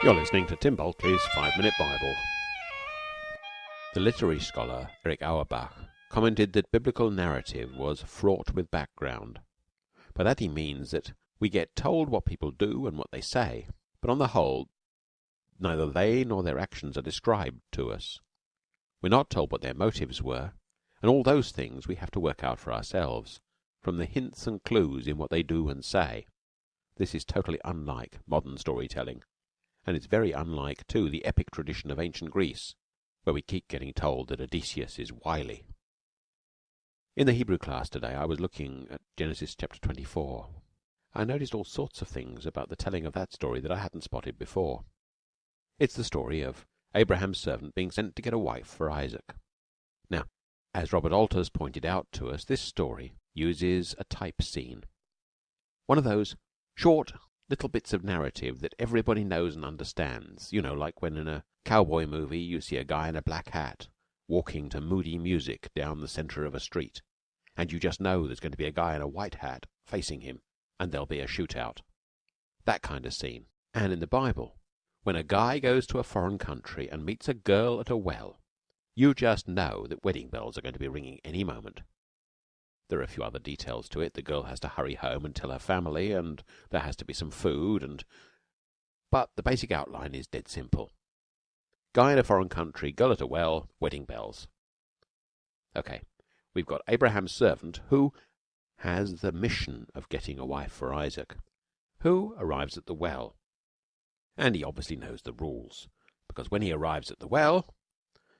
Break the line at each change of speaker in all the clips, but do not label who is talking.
You're listening to Tim Bulkeley's Five Minute Bible. The literary scholar Erich Auerbach commented that biblical narrative was fraught with background. By that he means that we get told what people do and what they say, but on the whole neither they nor their actions are described to us. We're not told what their motives were, and all those things we have to work out for ourselves from the hints and clues in what they do and say. This is totally unlike modern storytelling and it's very unlike, too, the epic tradition of ancient Greece, where we keep getting told that Odysseus is wily. In the Hebrew class today I was looking at Genesis chapter 24. I noticed all sorts of things about the telling of that story that I hadn't spotted before. It's the story of Abraham's servant being sent to get a wife for Isaac. Now, as Robert Alter's pointed out to us, this story uses a type scene. One of those short little bits of narrative that everybody knows and understands. You know, like when in a cowboy movie you see a guy in a black hat walking to moody music down the centre of a street, and you just know there's going to be a guy in a white hat facing him, and there'll be a shootout. That kind of scene. And in the Bible, when a guy goes to a foreign country and meets a girl at a well, you just know that wedding bells are going to be ringing any moment. There are a few other details to it. The girl has to hurry home and tell her family, and there has to be some food, and but the basic outline is dead simple. Guy in a foreign country, girl at a well, wedding bells. Okay, we've got Abraham's servant who has the mission of getting a wife for Isaac, who arrives at the well, and he obviously knows the rules, because when he arrives at the well,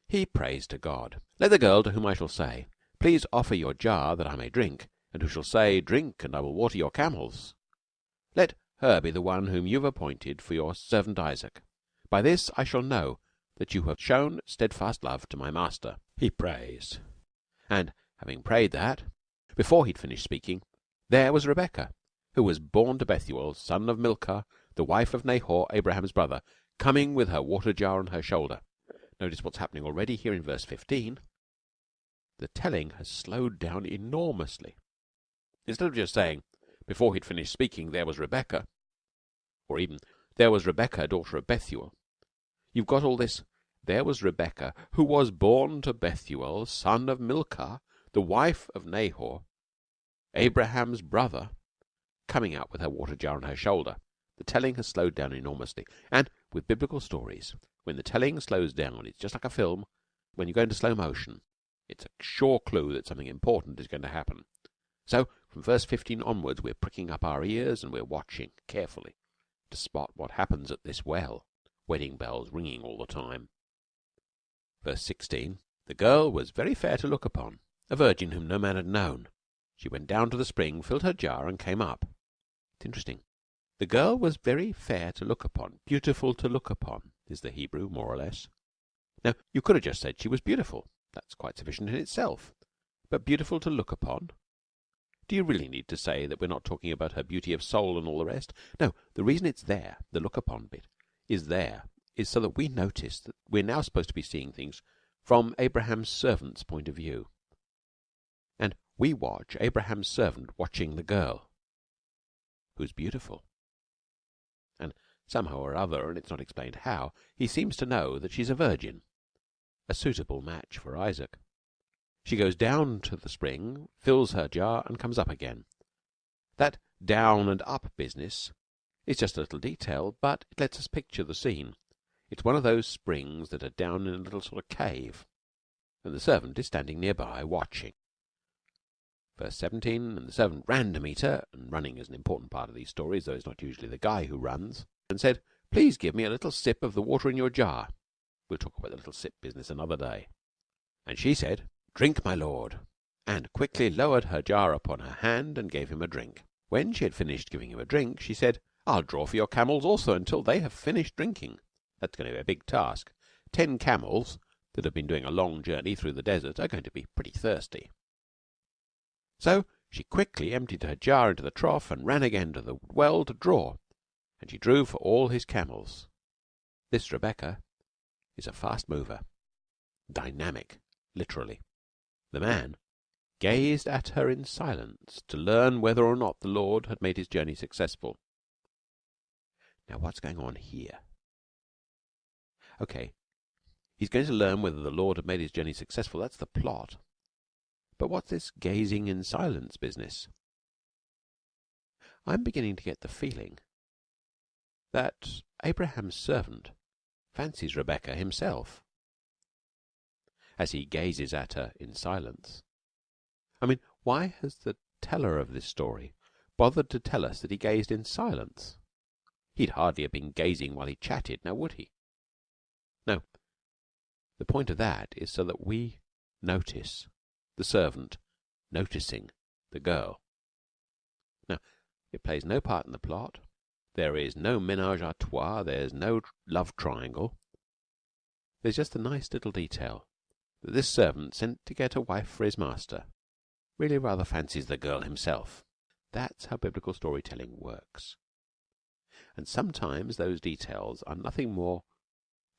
he prays to God. Let the girl to whom I shall say, Please offer your jar that I may drink, and who shall say, Drink, and I will water your camels. Let her be the one whom you have appointed for your servant Isaac. By this I shall know that you have shown steadfast love to my master. He prays. And having prayed that, before he'd finished speaking, there was Rebecca, who was born to Bethuel, son of Milcah, the wife of Nahor, Abraham's brother, coming with her water jar on her shoulder. Notice what's happening already here in verse 15 the telling has slowed down enormously. Instead of just saying, before he'd finished speaking, there was Rebecca, or even, there was Rebecca, daughter of Bethuel, you've got all this, there was Rebecca, who was born to Bethuel, son of Milcah, the wife of Nahor, Abraham's brother, coming out with her water jar on her shoulder. The telling has slowed down enormously. And with biblical stories, when the telling slows down, it's just like a film when you go into slow motion. It's a sure clue that something important is going to happen. So, from verse 15 onwards, we're pricking up our ears and we're watching carefully to spot what happens at this well, wedding bells ringing all the time. Verse 16 The girl was very fair to look upon, a virgin whom no man had known. She went down to the spring, filled her jar, and came up. It's interesting. The girl was very fair to look upon, beautiful to look upon, is the Hebrew, more or less. Now, you could have just said she was beautiful. That's quite sufficient in itself. But beautiful to look upon? Do you really need to say that we're not talking about her beauty of soul and all the rest? No, the reason it's there, the look upon bit, is there, is so that we notice that we're now supposed to be seeing things from Abraham's servant's point of view. And we watch Abraham's servant watching the girl, who's beautiful. And somehow or other, and it's not explained how, he seems to know that she's a virgin a suitable match for Isaac. She goes down to the spring, fills her jar, and comes up again. That down and up business is just a little detail, but it lets us picture the scene. It's one of those springs that are down in a little sort of cave, and the servant is standing nearby watching. Verse 17 And the servant ran to meet her, and running is an important part of these stories, though it's not usually the guy who runs, and said, Please give me a little sip of the water in your jar. We'll talk about the little sip business another day. And she said, Drink, my lord, and quickly lowered her jar upon her hand and gave him a drink. When she had finished giving him a drink, she said, I'll draw for your camels also until they have finished drinking. That's going to be a big task. Ten camels that have been doing a long journey through the desert are going to be pretty thirsty. So she quickly emptied her jar into the trough and ran again to the well to draw, and she drew for all his camels. This Rebekah is a fast mover, dynamic, literally. The man gazed at her in silence to learn whether or not the Lord had made his journey successful. Now, what's going on here? OK, he's going to learn whether the Lord had made his journey successful. That's the plot. But what's this gazing in silence business? I'm beginning to get the feeling that Abraham's servant fancies Rebecca himself as he gazes at her in silence. I mean, why has the teller of this story bothered to tell us that he gazed in silence? He'd hardly have been gazing while he chatted, now would he? No. The point of that is so that we notice the servant noticing the girl. Now, it plays no part in the plot. There is no menage a trois. There's no love triangle. There's just a nice little detail that this servant sent to get a wife for his master really rather fancies the girl himself. That's how biblical storytelling works. And sometimes those details are nothing more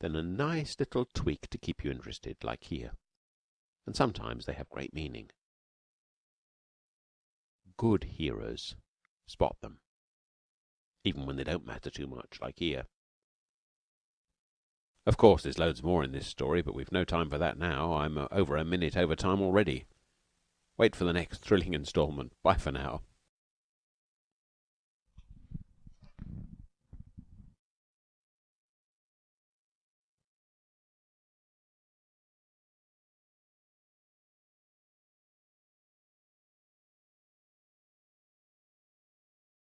than a nice little tweak to keep you interested, like here. And sometimes they have great meaning. Good hearers spot them, even when they don't matter too much, like here. Of course, there's loads more in this story, but we've no time for that now. I'm uh, over a minute over time already. Wait for the next thrilling instalment. Bye for now.